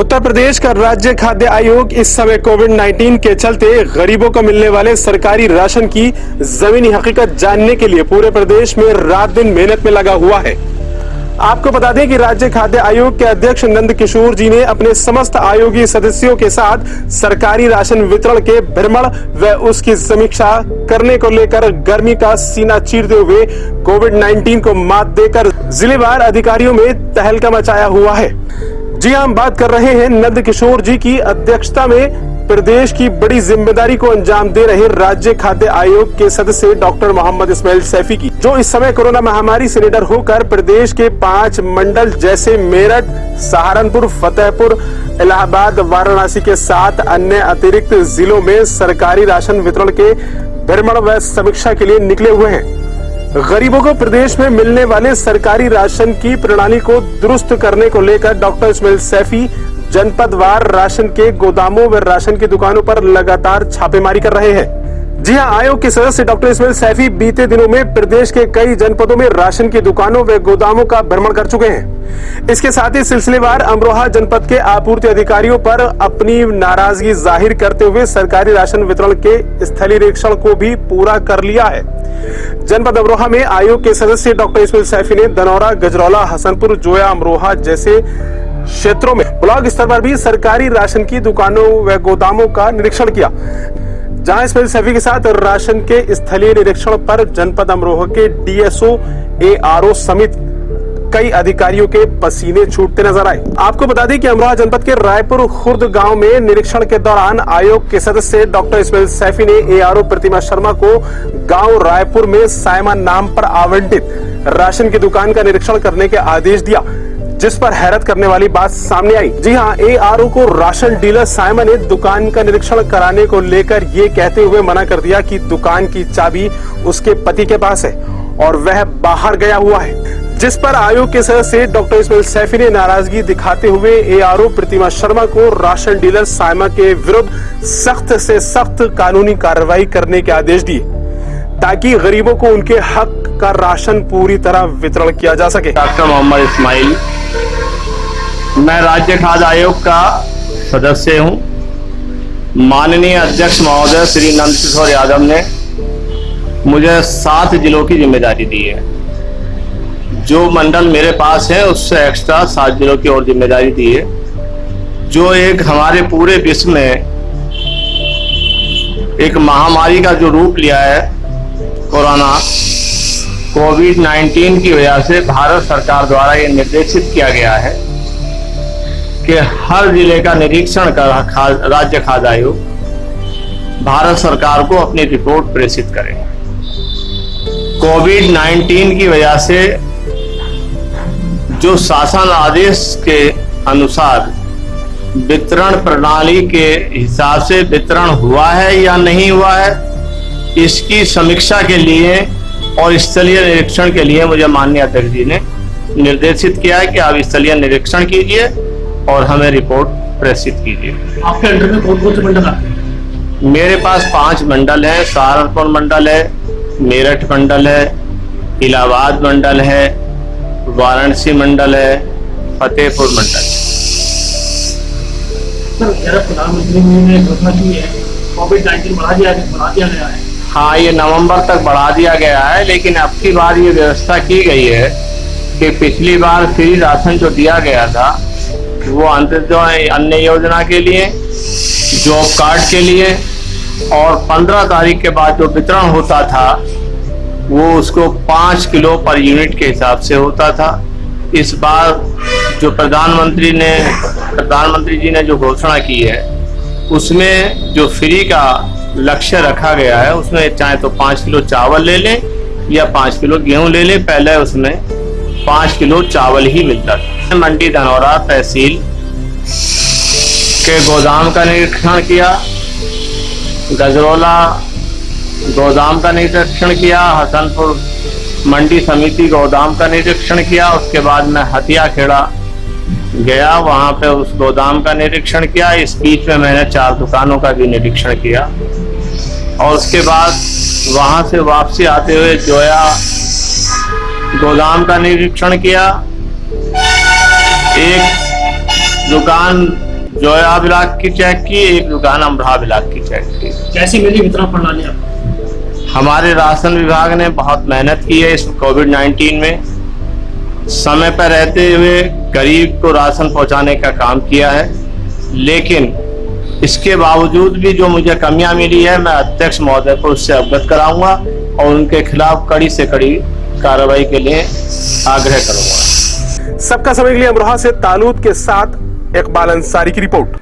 उत्तर प्रदेश का राज्य खाद्य आयोग इस समय कोविड 19 के चलते गरीबों को मिलने वाले सरकारी राशन की जमीनी हकीकत जानने के लिए पूरे प्रदेश में रात दिन मेहनत में लगा हुआ है। आपको बता दें कि राज्य खाद्य आयोग के अध्यक्ष नंद किशोर जी ने अपने समस्त आयोगी सदस्यों के साथ सरकारी राशन वितरण के भ्रमण व उसकी समीक्षा करने को लेकर गर्मी का सीना चीरते हुए कोविड 19 को मात देकर जिलेवार अधिकारियों में तहलका मचाया हुआ है। जी हम बात कर रहे हैं नंद किशोर जी की अध्यक्षता में। प्रदेश की बड़ी ज़िम्मेदारी को अंजाम दे रहे राज्य खाद्य आयोग के सदस्य डॉक्टर मोहम्मद इस्माइल सैफी की, जो इस समय कोरोना महामारी से निडर होकर प्रदेश के पाँच मंडल जैसे मेरठ, सहारनपुर, फतेहपुर, इलाहाबाद, वाराणसी के साथ अन्य अतिरिक्त जिलों में सरकारी राशन वितरण के भ्रमण व समीक्षा के लिए निकले हुए हैं। गरीबों को प्रदेश में मिलने वाले सरकारी राशन की प्रणाली को दुरुस्त करने को लेकर डॉक्टर इसमेल सैफी जनपदवार राशन के गोदामों व राशन की दुकानों पर लगातार छापेमारी कर रहे हैं। जी हाँ आयोग के सदस्य डॉक्टर इस्माइल सैफी बीते दिनों में प्रदेश के कई जनपदों में राशन की दुकानों व गोदामों का भ्रमण कर चुके हैं। इसके साथ ही सिलसिलेवार अमरोहा जनपद के आपूर्ति अधिकारियों पर अपनी नाराज़गी ज़ाहिर करते हुए सरकारी राशन वितरण के स्थलीय निरीक्षण को भी पूरा कर लिया है। जनपद अमरोहा में आयोग के सदस्य डॉक्टर इस्माइल सैफी ने दनौरा, गजरौला, हसनपुर, जोया, अमरोहा जैसे क्षेत्रों में ब्लॉक स्तर पर भी सरकारी राशन की दुकानों व गोदामों का निरीक्षण किया। जहाँ इस्माइल सैफी के साथ राशन के स्थलीय निरीक्षण पर जनपद अमरोहा के डीएसओ एआरओ समेत कई अधिकारियों के पसीने छूटते नज़र आए। आपको बता दें कि अमरोहा जनपद के रायपुर खुर्द गाँव में निरीक्षण के दौरान आयोग के सदस्य डॉक्टर इस्माइल सैफी ने एआरओ प्रतिमा शर्मा को गाँव रायपुर में सायमा नाम पर आवंटित राशन की दुकान का निरीक्षण करने के आदेश दिया। जिस पर हैरत करने वाली बात सामने आई। जी हाँ ए आर को राशन डीलर साइमन ने दुकान का निरीक्षण कराने को लेकर ये कहते हुए मना कर दिया कि दुकान की चाबी उसके पति के पास है और वह बाहर गया हुआ है। जिस पर आयोग के सदस्य डॉक्टर इस्माइल सैफी ने नाराज़गी दिखाते हुए ए प्रतिमा शर्मा को राशन डीलर साइमा के विरुद्ध सख्त से सख्त कानूनी कार्रवाई करने के आदेश दिए, ताकि गरीबों को उनके हक का राशन पूरी तरह वितरण किया जा सके। डॉक्टर मोहम्मद इस्माइल मैं राज्य खाद्य आयोग का सदस्य हूँ। माननीय अध्यक्ष महोदय श्री नंद किशोर यादव ने मुझे सात जिलों की ज़िम्मेदारी दी है। जो मंडल मेरे पास है, उससे एक्स्ट्रा सात जिलों की और ज़िम्मेदारी दी है। जो एक हमारे पूरे विश्व में एक महामारी का जो रूप लिया है, कोरोना, कोविड 19 की वजह से भारत सरकार द्वारा ये निर्देशित किया गया है। कि हर ज़िले का निरीक्षण कर राज्य खाद्य आयोग, भारत सरकार को अपनी रिपोर्ट प्रेषित करें। कोविड 19 की वजह से जो शासन आदेश के अनुसार वितरण प्रणाली के हिसाब से वितरण हुआ है या नहीं हुआ है, इसकी समीक्षा के लिए और स्थलीय निरीक्षण के लिए मुझे माननीय अध्यक्ष जी ने निर्देशित किया है कि आप स्थलीय निरीक्षण कीजिए। और हमें रिपोर्ट प्रेषित कीजिए। आपके अंडर में कौन कौन से मंडल आते मेरे पास पाँच मंडल हैं सहारनपुर मंडल है मेरठ मंडल है इलाहाबाद मंडल है वाराणसी मंडल है फतेहपुर मंडल। है प्रधानमंत्री ने घोषणा की है कोविड नाइन्टीन बढ़ा दिया बढ़ा दिया गया है। हाँ ये नवंबर तक बढ़ा दिया गया है लेकिन अब की बार ये व्यवस्था की गई है कि पिछली बार फ्री राशन जो दिया गया था वो अंत्योदय अन्य योजना के लिए जॉब कार्ड के लिए, और 15 तारीख के बाद जो वितरण होता था, वो उसको पाँच किलो पर यूनिट के हिसाब से होता था। इस बार जो प्रधानमंत्री ने, प्रधानमंत्री जी ने जो घोषणा की है, उसमें जो फ्री का लक्ष्य रखा गया है, उसमें चाहे तो पाँच किलो चावल ले लें या पाँच किलो गेहूँ ले लें, पहले उसमें पाँच किलो चावल ही मिलता था। मंडी धनौरा तहसील के गोदाम का निरीक्षण किया, गजरौला गोदाम का निरीक्षण किया, हसनपुर मंडी समिति गोदाम का निरीक्षण किया, उसके बाद मैं हथिया खेड़ा गया, वहाँ पे उस गोदाम का निरीक्षण किया, इस बीच में मैंने चार दुकानों का भी निरीक्षण किया, और उसके बाद वहाँ से वापसी आते हुए जोया गोदाम का निरीक्षण किया एक दुकान जोया ब्लॉक की चेक की एक दुकान अमरा ब्लॉक की चेक की। कैसी मिली वितरण प्रणाली आपको? हमारे राशन विभाग ने बहुत मेहनत की है इस कोविड 19 में। समय पर रहते हुए गरीब को राशन पहुँचाने का काम किया है। लेकिन इसके बावजूद भी जो मुझे कमियाँ मिली है मैं अध्यक्ष महोदय को उससे अवगत कराऊँगा और उनके खिलाफ कड़ी से कड़ी कार्रवाई के लिए आग्रह करूँगा। सबका समय के लिए अमरोहा से तालूद के साथ इकबाल अंसारी की रिपोर्ट।